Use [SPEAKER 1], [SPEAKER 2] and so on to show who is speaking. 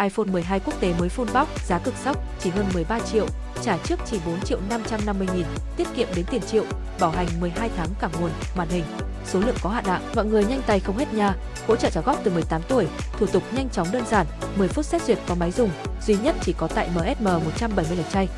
[SPEAKER 1] iPhone 12 quốc tế mới full box, giá cực sốc, chỉ hơn 13 triệu, trả trước chỉ 4 triệu 550 nghìn, tiết kiệm đến tiền triệu, bảo hành 12 tháng cả nguồn, màn hình. Số lượng có hạn ạ, mọi người nhanh tay không hết nha. Hỗ trợ trả góp từ 18 tuổi, thủ tục nhanh chóng đơn giản, 10 phút xét duyệt có máy dùng, duy nhất chỉ có tại MSM 170 lệch chay.